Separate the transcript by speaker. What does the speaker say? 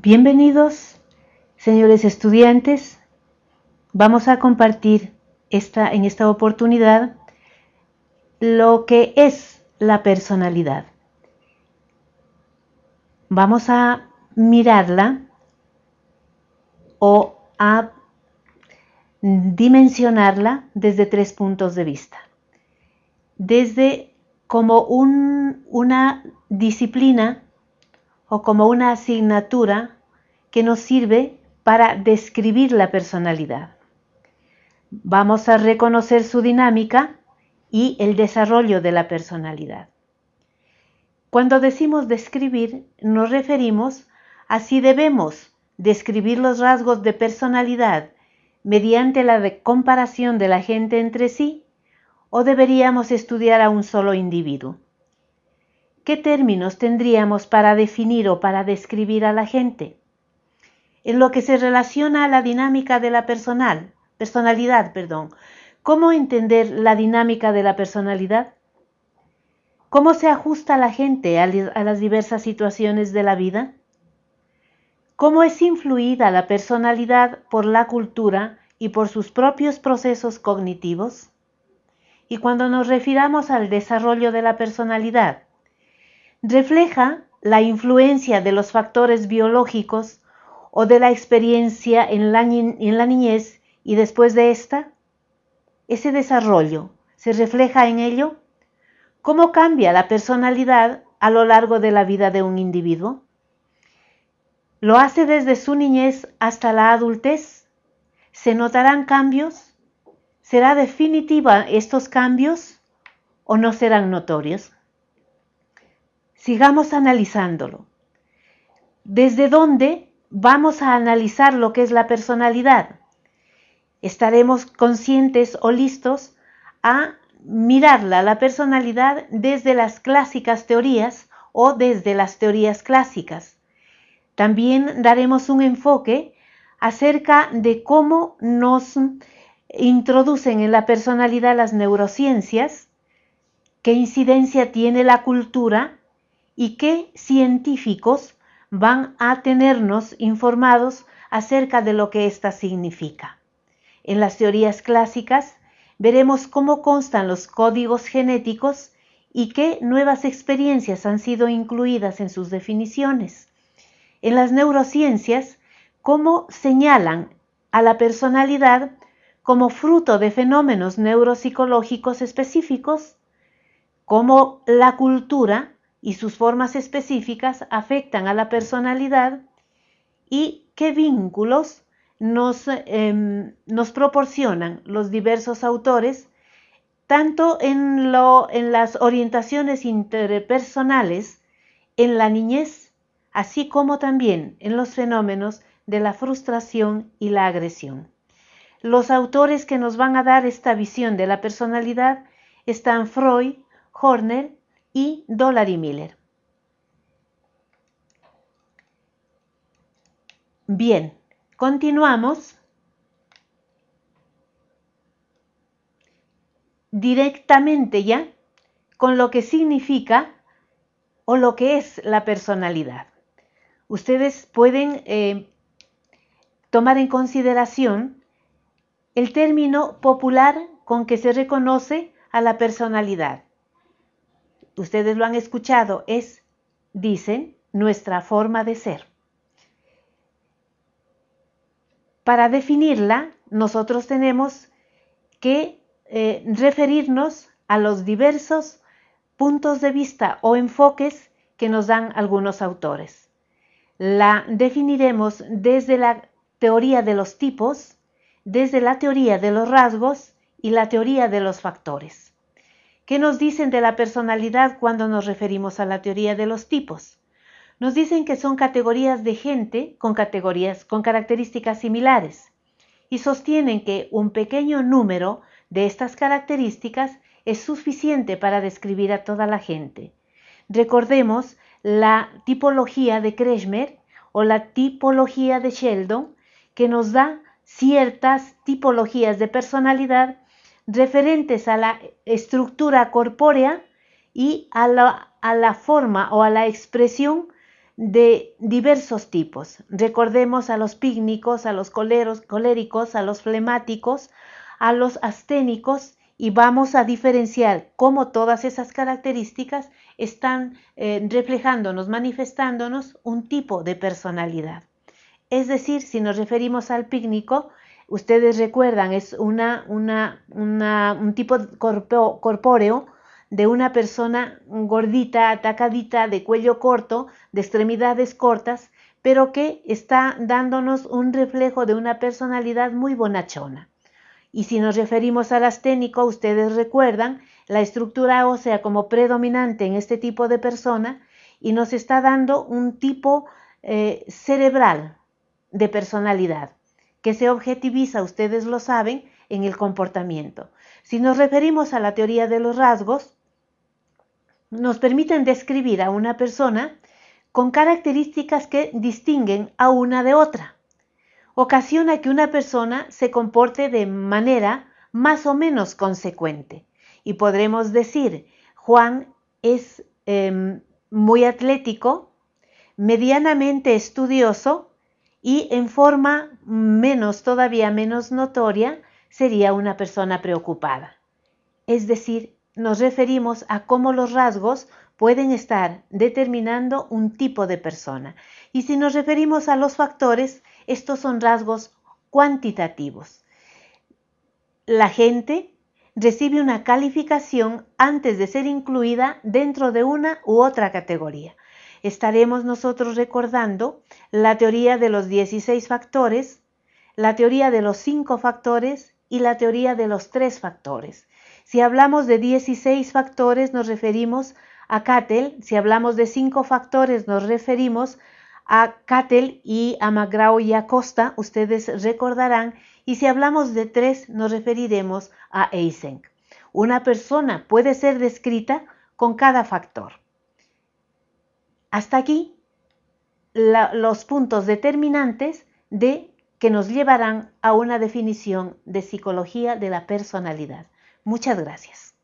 Speaker 1: Bienvenidos, señores estudiantes. Vamos a compartir esta, en esta oportunidad lo que es la personalidad. Vamos a mirarla o a dimensionarla desde tres puntos de vista. Desde como una disciplina o como una asignatura que nos sirve para describir la personalidad. Vamos a reconocer su dinámica y el desarrollo de la personalidad. Cuando decimos describir, nos referimos a si debemos describir los rasgos de personalidad mediante la comparación de la gente entre sí o deberíamos estudiar a un solo individuo. ¿Qué términos tendríamos para definir o para describir a la gente? En lo que se relaciona a la dinámica de la personal, personalidad, perdón, ¿cómo entender la dinámica de la personalidad? ¿Cómo se ajusta la gente a, las diversas situaciones de la vida? ¿Cómo es influida la personalidad por la cultura y por sus propios procesos cognitivos? Y cuando nos refiramos al desarrollo de la personalidad, refleja la influencia de los factores biológicos o de la experiencia en la, niñez y después de esta? ¿Ese desarrollo se refleja en ello? ¿Cómo cambia la personalidad a lo largo de la vida de un individuo? ¿Lo hace desde su niñez hasta la adultez? ¿Se notarán cambios? ¿Será definitiva estos cambios o no serán notorios? Sigamos analizándolo. ¿Desde dónde vamos a analizar lo que es la personalidad? Estaremos conscientes o listos a mirarla, la personalidad, desde las clásicas teorías o desde las teorías clásicas. También daremos un enfoque acerca de cómo nos introducen en la personalidad las neurociencias, qué incidencia tiene la cultura y qué científicos van a tenernos informados acerca de lo que ésta significa. En las teorías clásicas veremos cómo constan los códigos genéticos y qué nuevas experiencias han sido incluidas en sus definiciones. En las neurociencias, cómo señalan a la personalidad como fruto de fenómenos neuropsicológicos específicos, cómo la cultura y sus formas específicas afectan a la personalidad y qué vínculos nos, em, nos proporcionan los diversos autores, tanto en, lo, en las orientaciones interpersonales, en la niñez, así como también en los fenómenos de la frustración y la agresión. Los autores que nos van a dar esta visión de la personalidad están Freud, Horner y Dollar y Miller. Bien, continuamos directamente ya con lo que significa o lo que es la personalidad. Ustedes pueden eh, tomar en consideración el término popular con que se reconoce a la personalidad ustedes lo han escuchado, es, dicen, nuestra forma de ser. Para definirla, nosotros tenemos que eh, referirnos a los diversos puntos de vista o enfoques que nos dan algunos autores. La definiremos desde la teoría de los tipos, desde la teoría de los rasgos y la teoría de los factores. ¿Qué nos dicen de la personalidad cuando nos referimos a la teoría de los tipos? Nos dicen que son categorías de gente con categorías con características similares y sostienen que un pequeño número de estas características es suficiente para describir a toda la gente. Recordemos la tipología de Kretschmer o la tipología de Sheldon que nos da ciertas tipologías de personalidad referentes a la estructura corpórea y a la, a la forma o a la expresión de diversos tipos. Recordemos a los pícnicos, a los coleros, coléricos, a los flemáticos, a los asténicos y vamos a diferenciar cómo todas esas características están eh, reflejándonos, manifestándonos un tipo de personalidad. Es decir, si nos referimos al pícnico, ustedes recuerdan, es una, un tipo corpóreo de una persona gordita, atacadita, de cuello corto, de extremidades cortas, pero que está dándonos un reflejo de una personalidad muy bonachona. Y si nos referimos al asténico, ustedes recuerdan la estructura ósea como predominante en este tipo de persona y nos está dando un tipo eh, cerebral de personalidad que se objetiviza, ustedes lo saben, en el comportamiento. Si nos referimos a la teoría de los rasgos, nos permiten describir a una persona con características que distinguen a una de otra ocasiona que una persona se comporte de manera más o menos consecuente. Y podremos decir, Juan es em, muy atlético, medianamente estudioso y en forma menos, todavía menos notoria, sería una persona preocupada. Es decir, nos referimos a cómo los rasgos pueden estar determinando un tipo de persona. Y si nos referimos a los factores, estos son rasgos cuantitativos. La gente recibe una calificación antes de ser incluida dentro de una u otra categoría. Estaremos nosotros recordando la teoría de los 16 factores, la teoría de los 5 factores y la teoría de los 3 factores. Si hablamos de 16 factores nos referimos a Cattell, si hablamos de 5 factores nos referimos a Cattell y a McGraw y a Costa, ustedes recordarán, y si hablamos de tres, nos referiremos a Eysenck. Una persona puede ser descrita con cada factor. Hasta aquí los puntos determinantes de que nos llevarán a una definición de psicología de la personalidad. Muchas gracias.